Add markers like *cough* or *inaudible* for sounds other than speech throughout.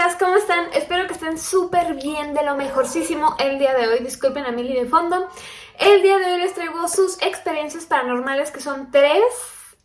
chicas, ¿cómo están? Espero que estén súper bien, de lo mejorcísimo el día de hoy. Disculpen a Mili de fondo. El día de hoy les traigo sus experiencias paranormales, que son tres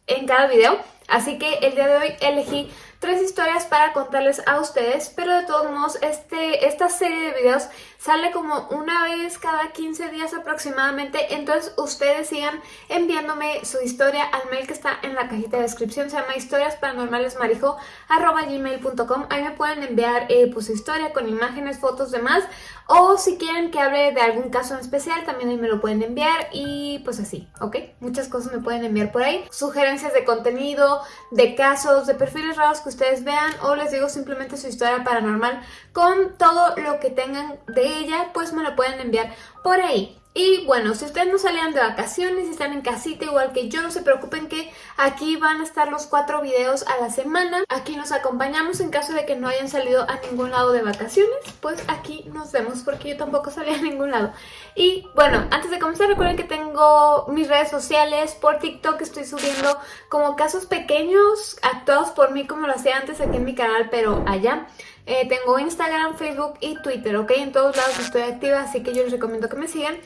en cada video. Así que el día de hoy elegí tres historias para contarles a ustedes, pero de todos modos este, esta serie de videos sale como una vez cada 15 días aproximadamente, entonces ustedes sigan enviándome su historia al mail que está en la cajita de descripción, se llama historiasparanormalesmarijo.gmail.com ahí me pueden enviar eh, pues su historia con imágenes, fotos, demás, o si quieren que hable de algún caso en especial, también ahí me lo pueden enviar y pues así, ¿ok? Muchas cosas me pueden enviar por ahí, sugerencias de contenido, de casos, de perfiles raros que ustedes vean o les digo simplemente su historia paranormal con todo lo que tengan de ella, pues me lo pueden enviar por ahí. Y bueno, si ustedes no salían de vacaciones y están en casita igual que yo, no se preocupen que aquí van a estar los cuatro videos a la semana. Aquí nos acompañamos en caso de que no hayan salido a ningún lado de vacaciones, pues aquí nos vemos porque yo tampoco salí a ningún lado. Y bueno, antes de comenzar recuerden que tengo mis redes sociales, por TikTok estoy subiendo como casos pequeños actuados por mí como lo hacía antes aquí en mi canal, pero allá. Eh, tengo Instagram, Facebook y Twitter, ¿ok? En todos lados estoy activa, así que yo les recomiendo que me sigan.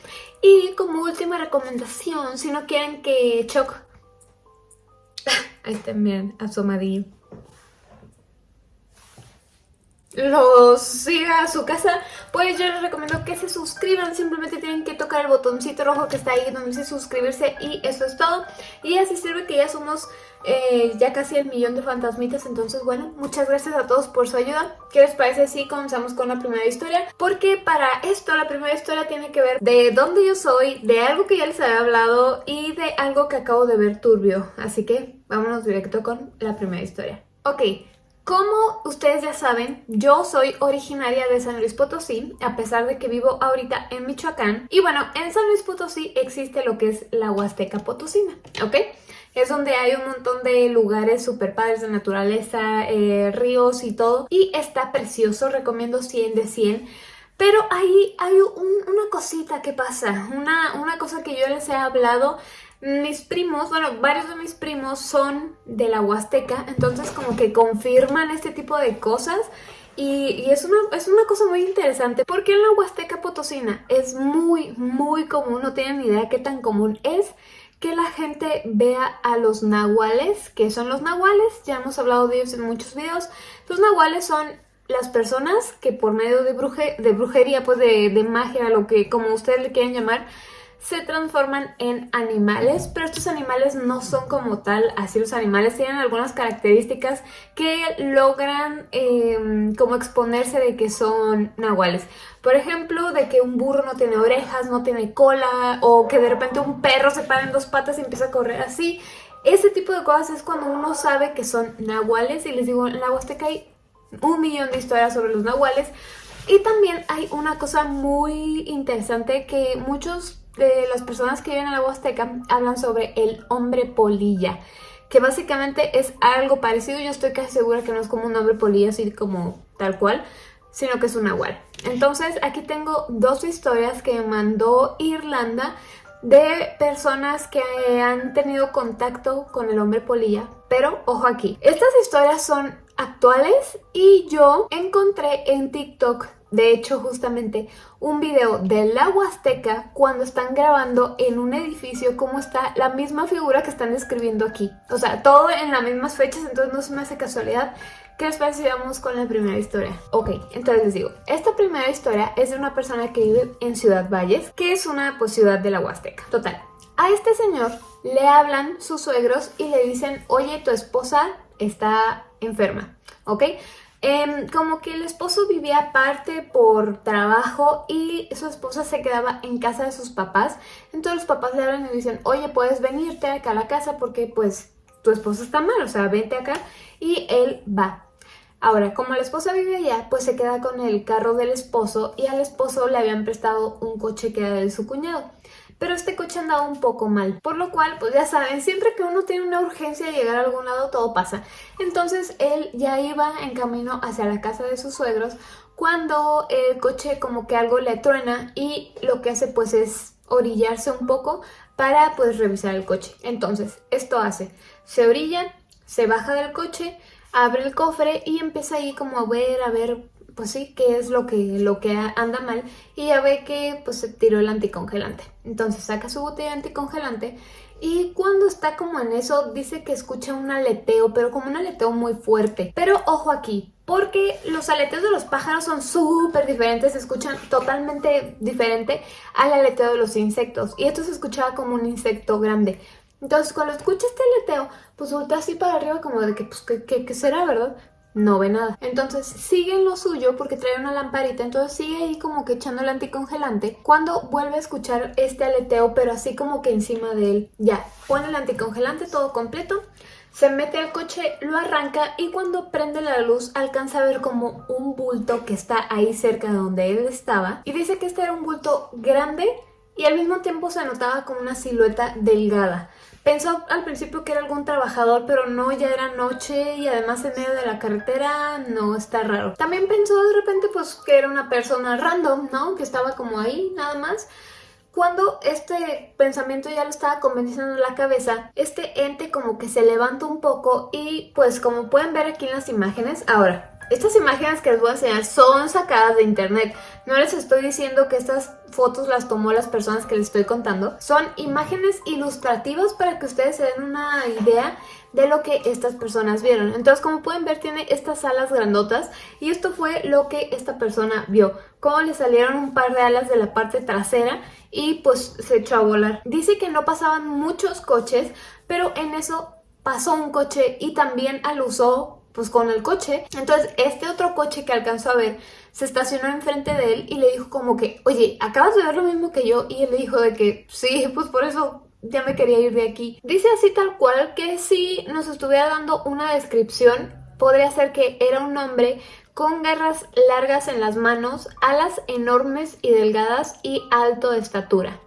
Y como última recomendación, si no quieren que Choc... *laughs* Ahí miren, asomadillo. Los siga a su casa, pues yo les recomiendo que se suscriban, simplemente tienen que tocar el botoncito rojo que está ahí donde dice suscribirse y eso es todo. Y así sirve que ya somos eh, ya casi el millón de fantasmitas, entonces bueno, muchas gracias a todos por su ayuda. ¿Qué les parece si comenzamos con la primera historia? Porque para esto la primera historia tiene que ver de dónde yo soy, de algo que ya les había hablado y de algo que acabo de ver turbio. Así que vámonos directo con la primera historia. Ok, como ustedes ya saben, yo soy originaria de San Luis Potosí, a pesar de que vivo ahorita en Michoacán. Y bueno, en San Luis Potosí existe lo que es la Huasteca Potosina, ¿ok? Es donde hay un montón de lugares super padres de naturaleza, eh, ríos y todo. Y está precioso, recomiendo 100 de 100. Pero ahí hay una cosita que pasa, una, una cosa que yo les he hablado mis primos, bueno, varios de mis primos son de la Huasteca, entonces como que confirman este tipo de cosas y, es, una, es una cosa muy interesante porque en la Huasteca Potosina es muy, muy común, no tienen ni idea qué tan común es que la gente vea a los nahuales, que son los nahuales, ya hemos hablado de ellos en muchos videos, los nahuales son las personas que por medio de, de brujería, pues de, de magia, lo que como ustedes le quieran llamar, se transforman en animales, pero estos animales no son como tal así los animales, tienen algunas características que logran em, como exponerse de que son nahuales. Por ejemplo, de que un burro no tiene orejas, no tiene cola, o que de repente un perro se para en dos patas y empieza a correr así. Ese tipo de cosas es cuando uno sabe que son nahuales, y les digo, en la Huasteca hay un millón de historias sobre los nahuales, y también hay una cosa muy interesante que muchos de las personas que viven en la Huasteca hablan sobre el hombre polilla, que básicamente es algo parecido, yo estoy casi segura que no es como un hombre polilla así como tal cual, sino que es un nahual. Entonces aquí tengo dos historias que mandó Irlanda de personas que han tenido contacto con el hombre polilla, pero ojo aquí, estas historias son actuales y yo encontré en TikTok de hecho justamente un video de la Huasteca cuando están grabando en un edificio como está la misma figura que están describiendo aquí. O sea, todo en las mismas fechas, entonces no se me hace casualidad. ¿Qué les parece si vamos con la primera historia? Ok, entonces les digo, esta primera historia es de una persona que vive en Ciudad Valles, que es una pues, ciudad de la Huasteca. Total, a este señor le hablan sus suegros y le dicen, oye, tu esposa está enferma, ¿ok? Em, como que el esposo vivía aparte por trabajo y su esposa se quedaba en casa de sus papás. Entonces los papás le hablan y le dicen, oye, puedes venirte acá a la casa porque pues tu esposo está mal, o sea, vente acá. Y él va. Ahora, como la esposa vive allá, pues se queda con el carro del esposo y al esposo le habían prestado un coche que era de su cuñado pero este coche andaba un poco mal, por lo cual, pues ya saben, siempre que uno tiene una urgencia de llegar a algún lado, todo pasa. Entonces él ya iba en camino hacia la casa de sus suegros cuando el coche como que algo le truena y lo que hace pues es orillarse un poco para pues revisar el coche. Entonces, esto hace, se orilla, se baja del coche, abre el cofre y empieza ahí como a ver, a ver, pues sí, qué es lo que, lo que anda mal y ya ve que pues se tiró el anticongelante. Entonces saca su botella anticongelante y cuando está como en eso dice que escucha un aleteo, pero como un aleteo muy fuerte. Pero ojo aquí, porque los aleteos de los pájaros son súper diferentes, se escuchan totalmente diferente al aleteo de los insectos. Y esto se escuchaba como un insecto grande. Entonces cuando escucha este aleteo, pues voltea así para arriba como de que, pues, ¿qué, qué será, verdad? No ve nada. Entonces sigue en lo suyo porque trae una lamparita, entonces sigue ahí como que echando el anticongelante. Cuando vuelve a escuchar este aleteo, pero así como que encima de él, ya, pone el anticongelante todo completo, se mete al coche, lo arranca y cuando prende la luz alcanza a ver como un bulto que está ahí cerca de donde él estaba. Y dice que este era un bulto grande y al mismo tiempo se notaba como una silueta delgada. Pensó al principio que era algún trabajador, pero no, ya era noche y además en medio de la carretera no está raro. También pensó de repente pues que era una persona random, ¿no? Que estaba como ahí nada más. Cuando este pensamiento ya lo estaba convenciendo en la cabeza, este ente como que se levanta un poco y pues como pueden ver aquí en las imágenes, ahora, estas imágenes que les voy a enseñar son sacadas de internet. No les estoy diciendo que estas fotos las tomó las personas que les estoy contando. Son imágenes ilustrativas para que ustedes se den una idea de lo que estas personas vieron. Entonces, como pueden ver, tiene estas alas grandotas y esto fue lo que esta persona vio. Cómo le salieron un par de alas de la parte trasera y pues se echó a volar. Dice que no pasaban muchos coches, pero en eso pasó un coche y también alusó pues con el coche. Entonces este otro coche que alcanzó a ver se estacionó enfrente de él y le dijo como que, oye, ¿acabas de ver lo mismo que yo? Y él le dijo de que, sí, pues por eso ya me quería ir de aquí. Dice así tal cual que si nos estuviera dando una descripción, podría ser que era un hombre con garras largas en las manos, alas enormes y delgadas y alto de estatura.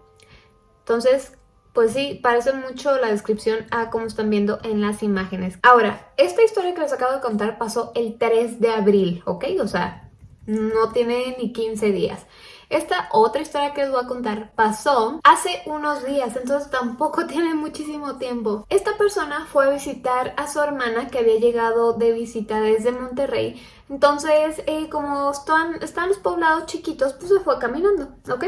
Entonces, pues sí, parece mucho la descripción a como están viendo en las imágenes. Ahora, esta historia que les acabo de contar pasó el 3 de abril, ¿ok? O sea, no tiene ni 15 días. Esta otra historia que les voy a contar pasó hace unos días, entonces tampoco *laughs* tiene muchísimo tiempo. Esta persona fue a visitar a su hermana que había llegado de visita desde Monterrey. Entonces, eh, como están, están los poblados chiquitos, pues se fue caminando, ¿ok?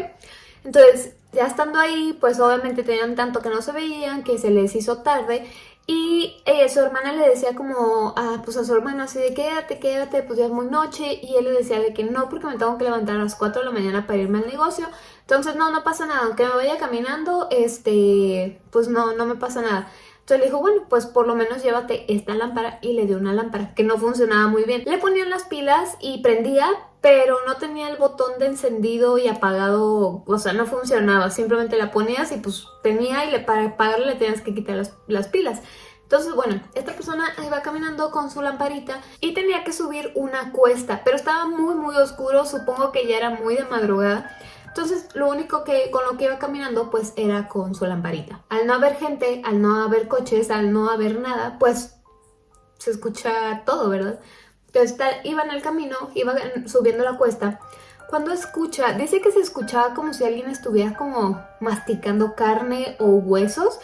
Entonces, ya estando ahí, pues obviamente tenían tanto que no se veían, que se les hizo tarde y eh, su hermana le decía como, a, pues a su hermano así de quédate, quédate, pues ya es muy noche y él le decía de que no porque me tengo que levantar a las 4 de la mañana para irme al negocio. Entonces no, no pasa nada, aunque me vaya caminando, este, pues no, no me pasa nada entonces le dijo, bueno, pues por lo menos llévate esta lámpara y le dio una lámpara que no funcionaba muy bien. Le ponían las pilas y prendía, pero no tenía el botón de encendido y apagado, o sea, no funcionaba. Simplemente la ponías y pues tenía y para apagarle le tenías que quitar las, las pilas. Entonces, bueno, esta persona iba caminando con su lamparita y tenía que subir una cuesta, pero estaba muy muy oscuro, supongo que ya era muy de madrugada. Entonces lo único que con lo que iba caminando pues era con su lamparita. Al no haber gente, al no haber coches, al no haber nada, pues se escucha todo, ¿verdad? Entonces iba en el camino, iba subiendo la cuesta. Cuando escucha, dice que se escuchaba como si alguien estuviera como masticando carne o huesos.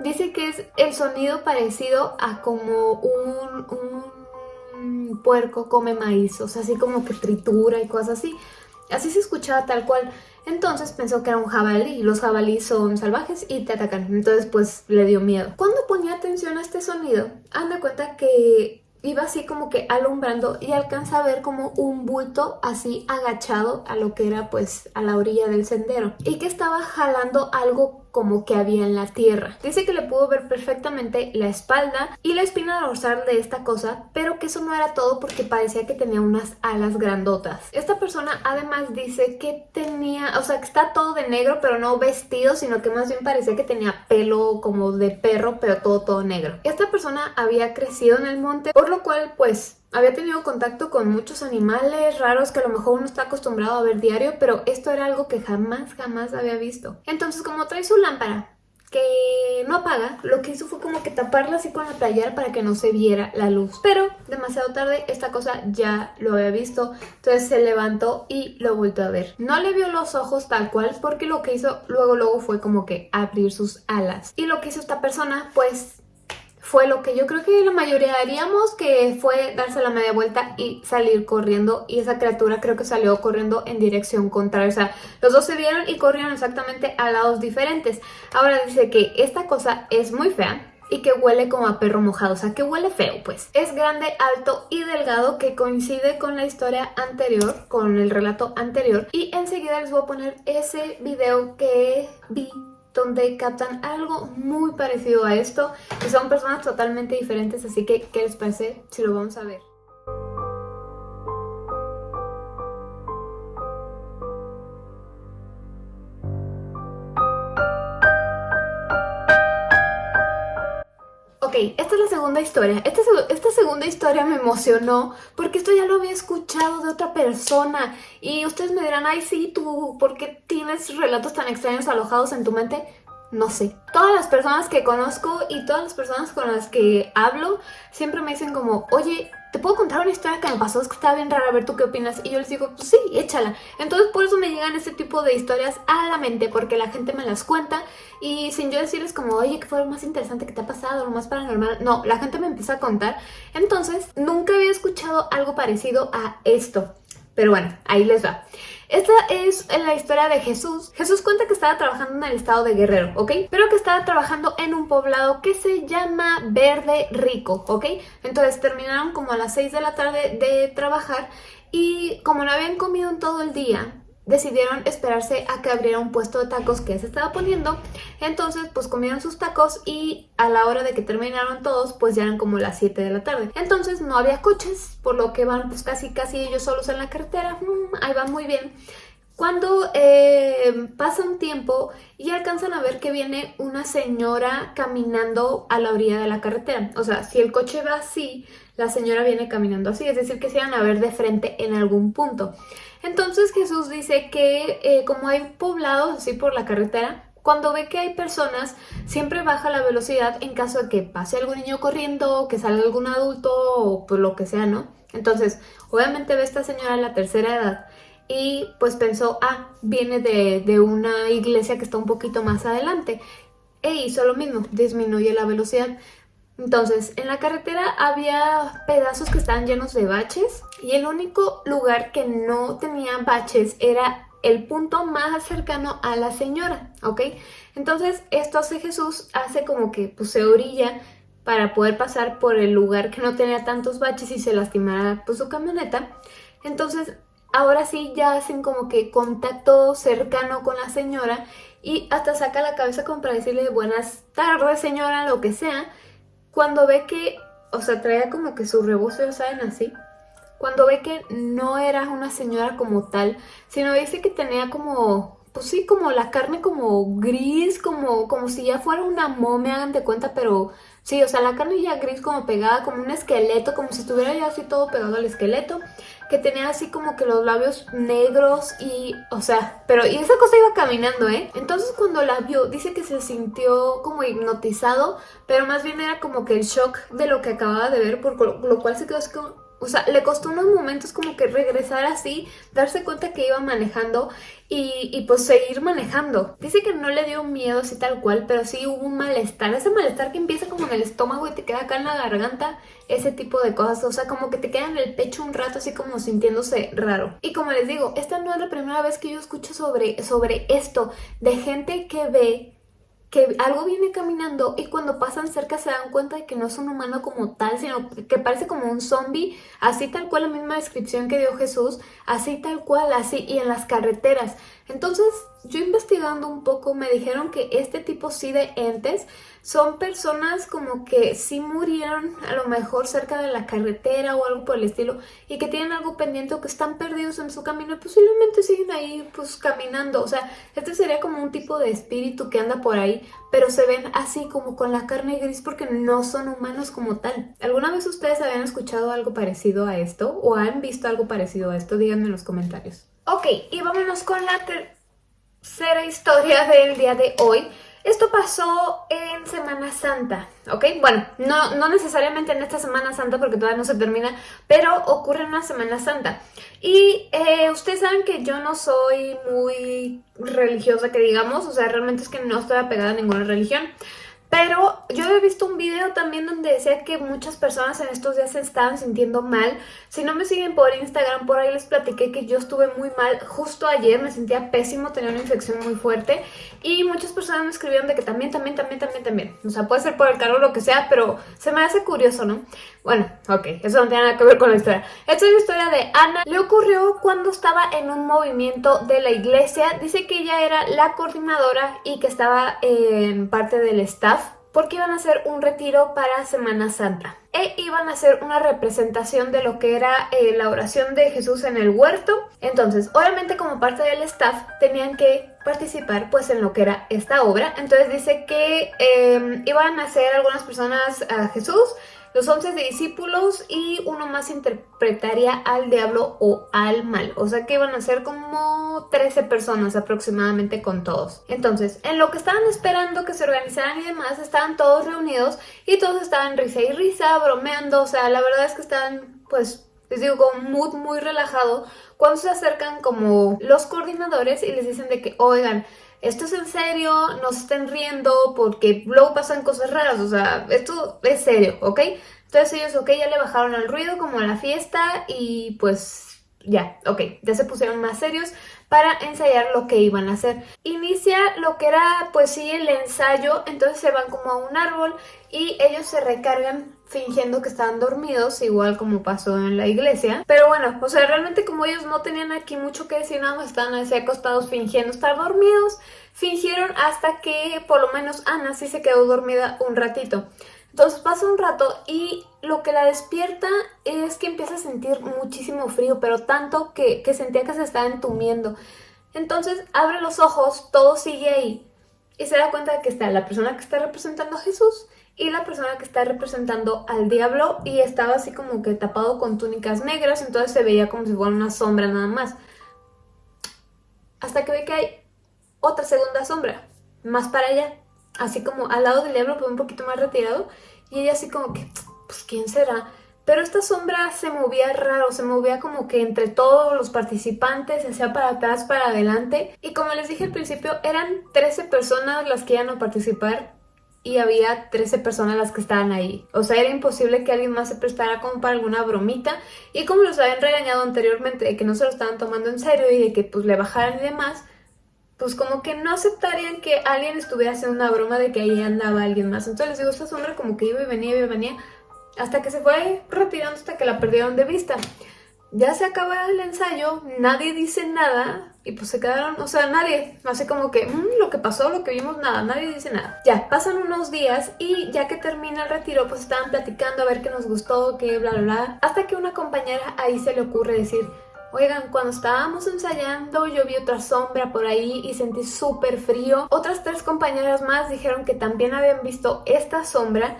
Dice que es el sonido parecido a como un, un puerco come maíz, o sea, así como que tritura y cosas así. Así se escuchaba tal cual. Entonces pensó que era un jabalí. Los jabalíes son salvajes y te atacan. Entonces pues le dio miedo. Cuando ponía atención a este sonido, anda cuenta que iba así como que alumbrando y alcanza a ver como un bulto así agachado a lo que era pues a la orilla del sendero y que estaba jalando algo como que había en la tierra. Dice que le pudo ver perfectamente la espalda y la espina dorsal de esta cosa, pero que eso no era todo porque parecía que tenía unas alas grandotas. Esta persona además dice que tenía, o sea, que está todo de negro, pero no vestido, sino que más bien parecía que tenía pelo como de perro, pero todo, todo negro. Esta persona había crecido en el monte, por lo cual, pues, había tenido contacto con muchos animales raros que a lo mejor uno está acostumbrado a ver diario, pero esto era algo que jamás, jamás había visto. Entonces, como trae su lámpara, que no apaga, lo que hizo fue como que taparla así con la playera para que no se viera la luz. Pero demasiado tarde esta cosa ya lo había visto, entonces se levantó y lo volvió a ver. No le vio los ojos tal cual porque lo que hizo luego luego fue como que abrir sus alas. Y lo que hizo esta persona pues fue lo que yo creo que la mayoría haríamos, que fue darse la media vuelta y salir corriendo. Y esa criatura creo que salió corriendo en dirección contraria. O sea, los dos se vieron y corrieron exactamente a lados diferentes. Ahora dice que esta cosa es muy fea, y que huele como a perro mojado, o sea que huele feo pues. Es grande, alto y delgado que coincide con la historia anterior, con el relato anterior y enseguida les voy a poner ese video que vi donde captan algo muy parecido a esto y son personas totalmente diferentes, así que ¿qué les parece si lo vamos a ver? Esta es la segunda historia. Esta, segunda historia me emocionó porque esto ya lo había escuchado de otra persona. Y ustedes me dirán, ay sí, tú, ¿por qué tienes relatos tan extraños alojados en tu mente? No sé. Todas las personas que conozco y todas las personas con las que hablo siempre me dicen como, oye, ¿te puedo contar una historia que me pasó? Es que está bien rara, a ver tú qué opinas. Y yo les digo, pues sí, échala. Entonces por eso me llegan este tipo de historias a la mente, porque la gente me las cuenta y sin yo decirles como, oye, ¿qué fue lo más interesante que te ha pasado? Lo más paranormal. No, la gente me empieza a contar. Entonces, nunca había escuchado algo parecido a esto. Pero bueno, ahí les va. Esta es la historia de Jesús. Jesús cuenta que estaba trabajando en el estado de Guerrero, ¿ok? Pero que estaba trabajando en un poblado que se llama Verde Rico, ¿ok? Entonces terminaron como a las 6 de la tarde de trabajar y como no habían comido en todo el día, decidieron esperarse a que abriera un puesto de tacos que se estaba poniendo. Entonces, pues comieron sus tacos y a la hora de que terminaron todos, pues ya eran como las 7 de la tarde. Entonces no había coches, por lo que van pues casi casi ellos solos en la carretera. Mm, ahí van muy bien. Cuando eh, pasa un tiempo y alcanzan a ver que viene una señora caminando a la orilla de la carretera. O sea, si el coche va así, la señora viene caminando así. Es decir, que se van a ver de frente en algún punto. Entonces Jesús dice que eh, como hay poblados así por la carretera, cuando ve que hay personas, siempre baja la velocidad en caso de que pase algún niño corriendo, que salga algún adulto o por lo que sea, ¿no? Entonces, obviamente ve a esta señora de la tercera edad y pues pensó, ah, viene de, de una iglesia que está un poquito más adelante. E hizo lo mismo, disminuye la velocidad. Entonces, en la carretera había pedazos que estaban llenos de baches y el único lugar que no tenía baches era el punto más cercano a la señora, ¿ok? Entonces, esto hace Jesús, hace como que pues, se orilla para poder pasar por el lugar que no tenía tantos baches y se lastimara pues, su camioneta. Entonces, ahora sí ya hacen como que contacto cercano con la señora y hasta saca la cabeza como para decirle buenas tardes señora, lo que sea, cuando ve que, o sea, traía como que su rebozo, saben, así, cuando ve que no era una señora como tal, sino dice que tenía como, pues sí, como la carne como gris, como, como si ya fuera una momia, hagan de cuenta, pero sí, o sea, la carne ya gris como pegada, como un esqueleto, como si estuviera ya así todo pegado al esqueleto, que tenía así como que los labios negros y, o sea, pero, y esa cosa iba caminando, ¿eh? Entonces cuando la vio, dice que se sintió como hipnotizado, pero más bien era como que el shock de lo que acababa de ver, por lo cual se quedó así como, o sea, le costó unos momentos como que regresar así, darse cuenta que iba manejando y, pues seguir manejando. Dice que no le dio miedo así tal cual, pero sí hubo un malestar. Ese malestar que empieza como en el estómago y te queda acá en la garganta, ese tipo de cosas. O sea, como que te queda en el pecho un rato así como sintiéndose raro. Y como les digo, esta no es la primera vez que yo escucho sobre, sobre esto, de gente que ve que algo viene caminando y cuando pasan cerca se dan cuenta de que no es un humano como tal, sino que parece como un zombie, así tal cual la misma descripción que dio Jesús, así tal cual, así, y en las carreteras. Entonces, yo investigando un poco me dijeron que este tipo sí de entes son personas como que sí murieron a lo mejor cerca de la carretera o algo por el estilo y que tienen algo pendiente o que están perdidos en su camino y posiblemente siguen ahí pues caminando. O sea, este sería como un tipo de espíritu que anda por ahí, pero se ven así como con la carne gris porque no son humanos como tal. ¿Alguna vez ustedes habían escuchado algo parecido a esto o han visto algo parecido a esto? Díganme en los comentarios. Ok, y vámonos con la tercera historia del día de hoy. Esto pasó en Semana Santa, ¿ok? Bueno, no, no necesariamente en esta Semana Santa porque todavía no se termina, pero ocurre en una Semana Santa. Y eh, ustedes saben que yo no soy muy religiosa, que digamos, o sea, realmente es que no estoy apegada a ninguna religión. Pero yo he visto un video también donde decía que muchas personas en estos días se estaban sintiendo mal. Si no me siguen por Instagram, por ahí les platiqué que yo estuve muy mal. Justo ayer me sentía pésimo, tenía una infección muy fuerte. Y muchas personas me escribieron de que también, también, también, también, también. O sea, puede ser por el calor o lo que sea, pero se me hace curioso, ¿no? Bueno, ok, eso no tiene nada que ver con la historia. Esta es la historia de Ana. Le ocurrió cuando estaba en un movimiento de la iglesia. Dice que ella era la coordinadora y que estaba en parte del staff porque iban a hacer un retiro para Semana Santa. E iban a hacer una representación de lo que era eh, la oración de Jesús en el huerto. Entonces, obviamente como parte del staff tenían que participar pues en lo que era esta obra. Entonces dice que em, iban a hacer algunas personas a Jesús, los once discípulos y uno más interpretaría al diablo o al mal. O sea que iban a ser como 13 personas aproximadamente con todos. Entonces, en lo que estaban esperando que se organizaran y demás, estaban todos reunidos y todos estaban risa y risa, bromeando. O sea, la verdad es que estaban pues les digo, con mood muy relajado, cuando se acercan como los coordinadores y les dicen de que, oigan, esto es en serio, no se estén riendo porque luego pasan cosas raras, o sea, esto es serio, ¿ok? Entonces ellos, ok, ya le bajaron al ruido como a la fiesta y pues ya, ok, ya se pusieron más serios para ensayar lo que iban a hacer. Inicia lo que era pues sí el ensayo, entonces se van como a un árbol y ellos se recargan fingiendo que estaban dormidos, igual como pasó en la iglesia. Pero bueno, o sea, realmente como ellos no tenían aquí mucho que decir, nada más estaban así acostados fingiendo estar dormidos, fingieron hasta que por lo menos Ana sí se quedó dormida un ratito. Entonces pasa un rato y lo que la despierta es que empieza a sentir muchísimo frío, pero tanto que, sentía que se estaba entumiendo. Entonces abre los ojos, todo sigue ahí y se da cuenta de que está la persona que está representando a Jesús y la persona que está representando al diablo y estaba así como que tapado con túnicas negras, entonces se veía como si fuera una sombra nada más. Hasta que ve que hay otra segunda sombra, más para allá así como al lado del diablo, pero un poquito más retirado. Y ella así como que, pues ¿quién será? Pero esta sombra se movía raro, se movía como que entre todos los participantes, se para atrás, para adelante. Y como les dije al principio, eran 13 personas las que iban a participar y había 13 personas las que estaban ahí. O sea, era imposible que alguien más se prestara como para alguna bromita. Y como los habían regañado anteriormente de que no se lo estaban tomando en serio y de que pues le bajaran y demás, pues como que no aceptarían que alguien estuviera haciendo una broma de que ahí andaba alguien más. Entonces les digo, esta sombra como que iba y venía, iba y venía, hasta que se fue retirando hasta que la perdieron de vista. Ya se acaba el ensayo, nadie dice nada y pues se quedaron, o sea, nadie, así como que, mm, lo que pasó, lo que vimos, nada, nadie dice nada. Ya, pasan unos días y ya que termina el retiro, pues estaban platicando a ver qué nos gustó, qué bla, bla, bla, hasta que una compañera ahí se le ocurre decir, Oigan, cuando estábamos ensayando yo vi otra sombra por ahí y sentí súper frío. Otras tres compañeras más dijeron que también habían visto esta sombra,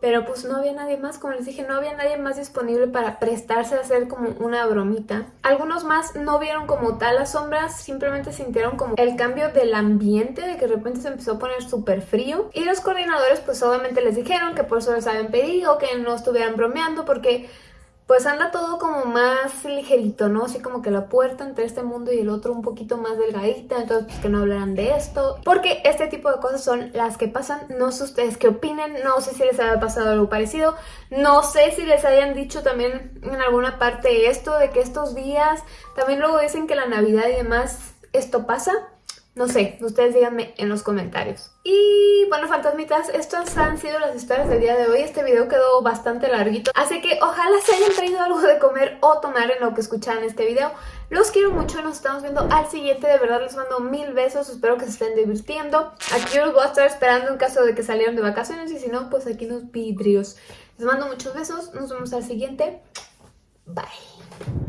pero pues no había nadie más, como les dije, no había nadie más disponible para prestarse a hacer como una bromita. Algunos más no vieron como tal las sombras, simplemente sintieron como el cambio del ambiente, de que de repente se empezó a poner súper frío. Y los coordinadores pues obviamente les dijeron que por eso les habían pedido que no estuvieran bromeando porque pues anda todo como más ligerito, ¿no? Así como que la puerta entre este mundo y el otro un poquito más delgadita, entonces pues que no hablaran de esto. Porque este tipo de cosas son las que pasan, no sé ustedes qué opinen, no sé si les haya pasado algo parecido, no sé si les hayan dicho también en alguna parte esto, de que estos días, también luego dicen que la Navidad y demás, esto pasa. No sé, ustedes díganme en los comentarios. Y bueno, fantasmitas, estas han sido las historias del día de hoy. Este video quedó bastante larguito, así que ojalá se hayan traído algo de comer o tomar en lo que escuchan este video. Los quiero mucho, nos estamos viendo al siguiente. De verdad les mando mil besos, espero que se estén divirtiendo. Aquí yo los voy a estar esperando en caso de que salieran de vacaciones y si no, pues aquí nos vidrios. Les mando muchos besos, nos vemos al siguiente. Bye.